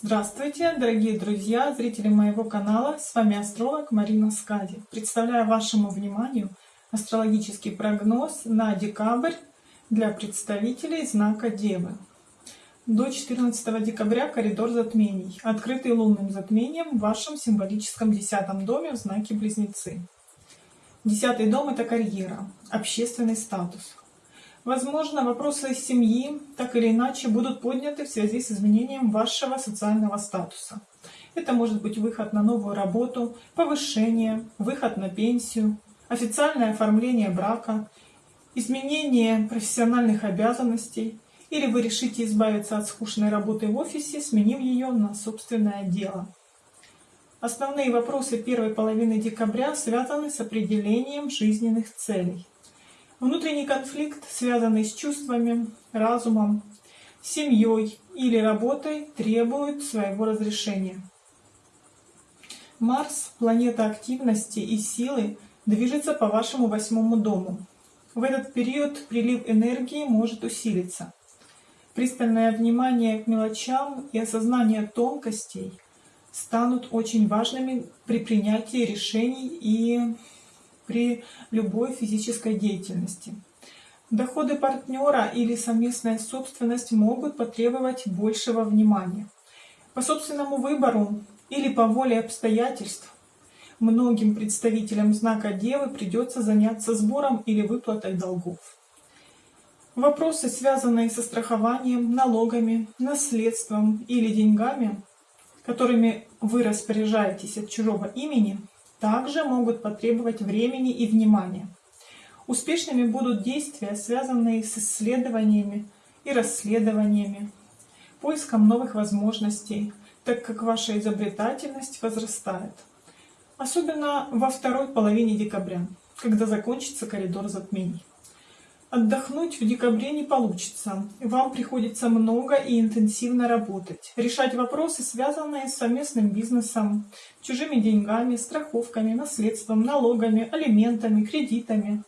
Здравствуйте, дорогие друзья, зрители моего канала. С вами астролог Марина Скади. Представляю вашему вниманию астрологический прогноз на декабрь для представителей знака Девы. До 14 декабря коридор затмений, открытый лунным затмением в вашем символическом десятом доме в знаке Близнецы. Десятый дом – это карьера, общественный статус, Возможно, вопросы семьи так или иначе будут подняты в связи с изменением вашего социального статуса. Это может быть выход на новую работу, повышение, выход на пенсию, официальное оформление брака, изменение профессиональных обязанностей, или вы решите избавиться от скучной работы в офисе, сменив ее на собственное дело. Основные вопросы первой половины декабря связаны с определением жизненных целей. Внутренний конфликт, связанный с чувствами, разумом, семьей или работой, требует своего разрешения. Марс, планета активности и силы, движется по вашему восьмому дому. В этот период прилив энергии может усилиться. Пристальное внимание к мелочам и осознание тонкостей станут очень важными при принятии решений и при любой физической деятельности. Доходы партнера или совместная собственность могут потребовать большего внимания. По собственному выбору или по воле обстоятельств многим представителям знака Девы придется заняться сбором или выплатой долгов. Вопросы, связанные со страхованием, налогами, наследством или деньгами, которыми вы распоряжаетесь от чужого имени, также могут потребовать времени и внимания. Успешными будут действия, связанные с исследованиями и расследованиями, поиском новых возможностей, так как ваша изобретательность возрастает. Особенно во второй половине декабря, когда закончится коридор затмений. Отдохнуть в декабре не получится. Вам приходится много и интенсивно работать, решать вопросы, связанные с совместным бизнесом, чужими деньгами, страховками, наследством, налогами, алиментами, кредитами.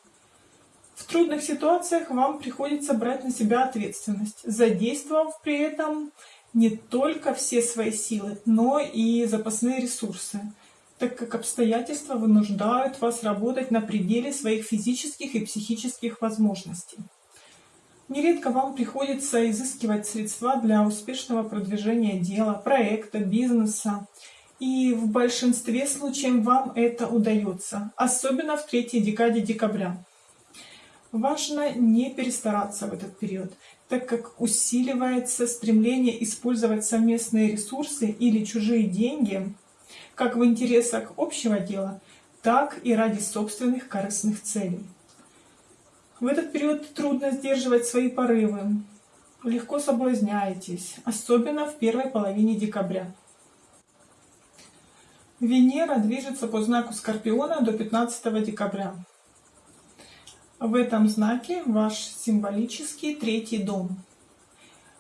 В трудных ситуациях вам приходится брать на себя ответственность, задействовав при этом не только все свои силы, но и запасные ресурсы так как обстоятельства вынуждают вас работать на пределе своих физических и психических возможностей. Нередко вам приходится изыскивать средства для успешного продвижения дела, проекта, бизнеса. И в большинстве случаев вам это удается, особенно в третьей декаде декабря. Важно не перестараться в этот период, так как усиливается стремление использовать совместные ресурсы или чужие деньги как в интересах общего дела, так и ради собственных корыстных целей. В этот период трудно сдерживать свои порывы, легко соблазняетесь, особенно в первой половине декабря. Венера движется по знаку Скорпиона до 15 декабря. В этом знаке ваш символический третий дом.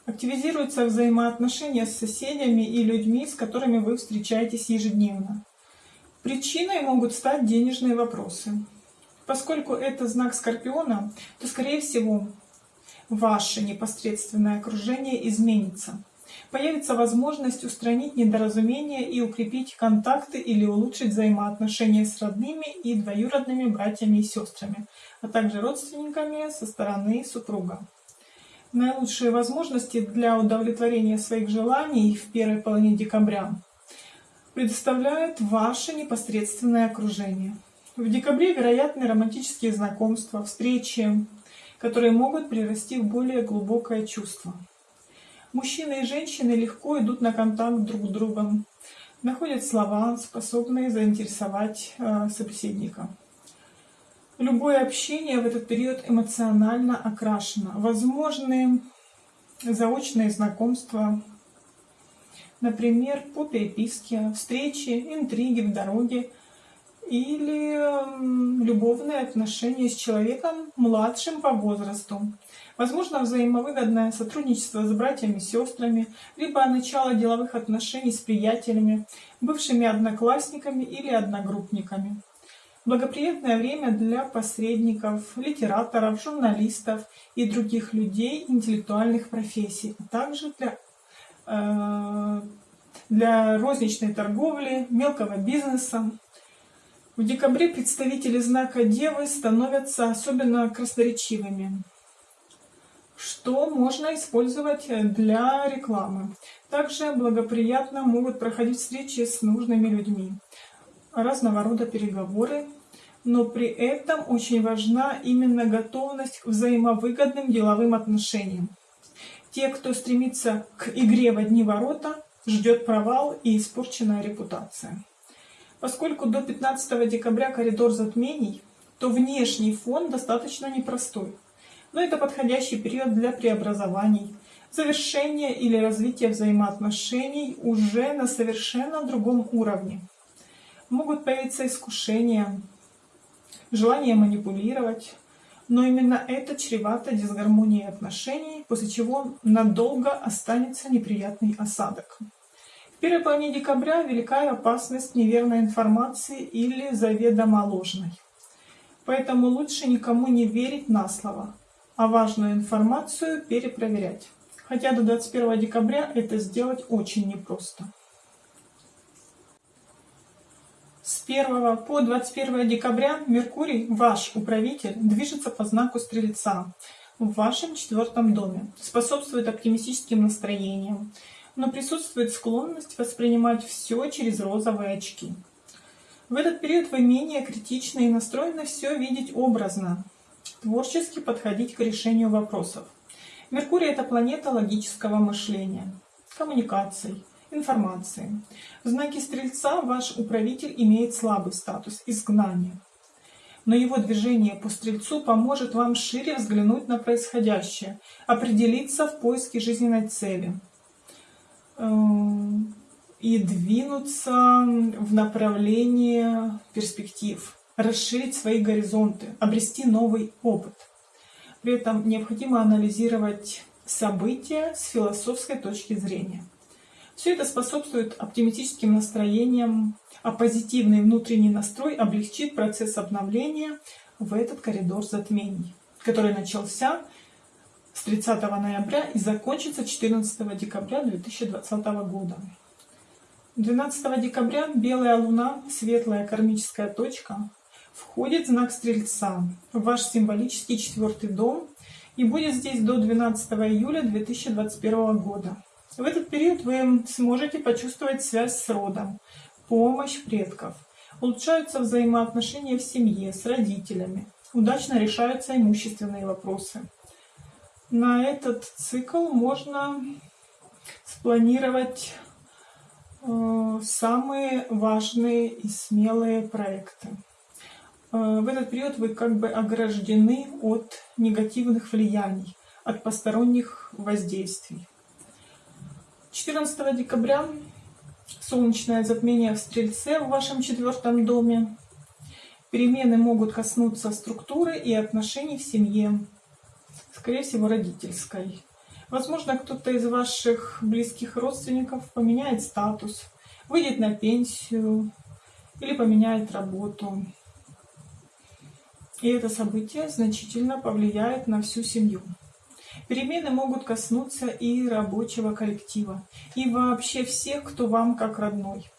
Активизируются взаимоотношения с соседями и людьми, с которыми вы встречаетесь ежедневно. Причиной могут стать денежные вопросы. Поскольку это знак Скорпиона, то, скорее всего, ваше непосредственное окружение изменится. Появится возможность устранить недоразумения и укрепить контакты или улучшить взаимоотношения с родными и двоюродными братьями и сестрами, а также родственниками со стороны супруга. Наилучшие возможности для удовлетворения своих желаний в первой половине декабря предоставляет ваше непосредственное окружение. В декабре вероятны романтические знакомства, встречи, которые могут прирасти в более глубокое чувство. Мужчины и женщины легко идут на контакт друг с другом, находят слова, способные заинтересовать э, собеседника. Любое общение в этот период эмоционально окрашено. Возможны заочные знакомства, например, по переписке, встречи, интриги в дороге или любовные отношения с человеком младшим по возрасту. Возможно взаимовыгодное сотрудничество с братьями и сестрами, либо начало деловых отношений с приятелями, бывшими одноклассниками или одногруппниками. Благоприятное время для посредников, литераторов, журналистов и других людей интеллектуальных профессий, а также для э, для розничной торговли, мелкого бизнеса. В декабре представители знака Девы становятся особенно красноречивыми, что можно использовать для рекламы. Также благоприятно могут проходить встречи с нужными людьми, разного рода переговоры, но при этом очень важна именно готовность к взаимовыгодным деловым отношениям. Те, кто стремится к игре в одни ворота, ждет провал и испорченная репутация. Поскольку до 15 декабря коридор затмений, то внешний фон достаточно непростой. Но это подходящий период для преобразований, завершения или развития взаимоотношений уже на совершенно другом уровне. Могут появиться искушения, желание манипулировать, но именно это чревато дисгармонией отношений, после чего надолго останется неприятный осадок первой половине декабря велика опасность неверной информации или заведомо ложной. Поэтому лучше никому не верить на слово, а важную информацию перепроверять. Хотя до 21 декабря это сделать очень непросто. С 1 по 21 декабря Меркурий, ваш управитель, движется по знаку Стрельца в вашем четвертом доме, способствует оптимистическим настроениям, но присутствует склонность воспринимать все через розовые очки. В этот период вы менее критичны и настроены все видеть образно, творчески подходить к решению вопросов. Меркурий – это планета логического мышления, коммуникаций, информации. В знаке Стрельца ваш управитель имеет слабый статус – изгнания. Но его движение по Стрельцу поможет вам шире взглянуть на происходящее, определиться в поиске жизненной цели – Эм, и двинуться в направлении перспектив, расширить свои горизонты, обрести новый опыт. При этом необходимо анализировать события с философской точки зрения. Все это способствует оптимистическим настроениям, а позитивный внутренний настрой облегчит процесс обновления в этот коридор затмений, который начался с 30 ноября и закончится 14 декабря 2020 года. 12 декабря белая луна, светлая кармическая точка, входит в знак Стрельца, в ваш символический четвертый дом, и будет здесь до 12 июля 2021 года. В этот период вы сможете почувствовать связь с родом, помощь предков. Улучшаются взаимоотношения в семье, с родителями. Удачно решаются имущественные вопросы на этот цикл можно спланировать э, самые важные и смелые проекты. Э, в этот период вы как бы ограждены от негативных влияний, от посторонних воздействий. 14 декабря солнечное затмение в Стрельце в вашем четвертом доме. Перемены могут коснуться структуры и отношений в семье, скорее всего, родительской. Возможно, кто-то из ваших близких родственников поменяет статус, выйдет на пенсию или поменяет работу. И это событие значительно повлияет на всю семью. Перемены могут коснуться и рабочего коллектива, и вообще всех, кто вам как родной.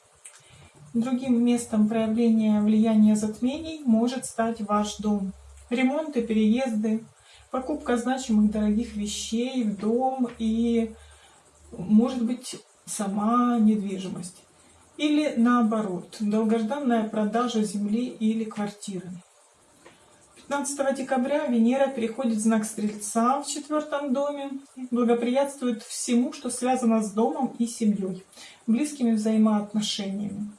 Другим местом проявления влияния затмений может стать ваш дом. Ремонты, переезды, покупка значимых дорогих вещей в дом и, может быть, сама недвижимость. Или наоборот, долгожданная продажа земли или квартиры. 15 декабря Венера переходит в знак Стрельца в четвертом доме, благоприятствует всему, что связано с домом и семьей, близкими взаимоотношениями.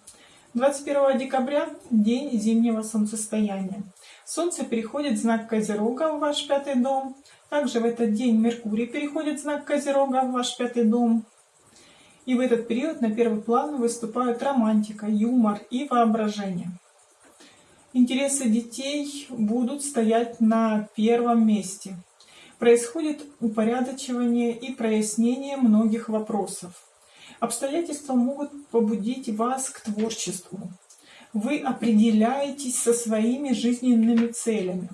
21 декабря – день зимнего солнцестояния. Солнце переходит в знак Козерога в ваш пятый дом. Также в этот день Меркурий переходит в знак Козерога в ваш пятый дом. И в этот период на первый план выступают романтика, юмор и воображение. Интересы детей будут стоять на первом месте. Происходит упорядочивание и прояснение многих вопросов. Обстоятельства могут побудить вас к творчеству, вы определяетесь со своими жизненными целями.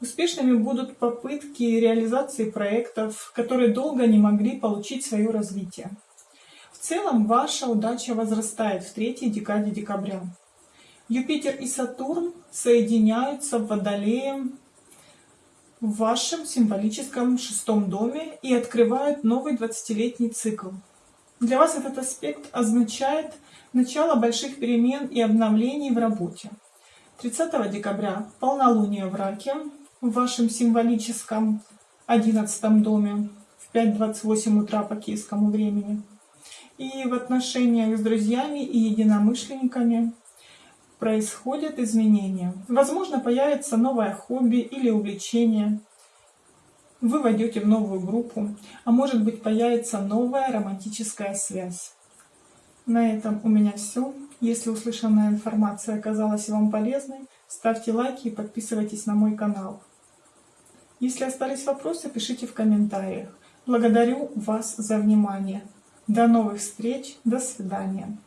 Успешными будут попытки реализации проектов, которые долго не могли получить свое развитие. В целом ваша удача возрастает в третьей декаде декабря. Юпитер и Сатурн соединяются в Водолее в вашем символическом шестом доме и открывают новый 20-летний цикл. Для вас этот аспект означает начало больших перемен и обновлений в работе. 30 декабря полнолуние в Раке в вашем символическом 11 доме в 5.28 утра по киевскому времени. И в отношениях с друзьями и единомышленниками происходят изменения. Возможно, появится новое хобби или увлечение. Вы войдете в новую группу, а может быть появится новая романтическая связь. На этом у меня все. Если услышанная информация оказалась вам полезной, ставьте лайки и подписывайтесь на мой канал. Если остались вопросы, пишите в комментариях. Благодарю вас за внимание. До новых встреч. До свидания.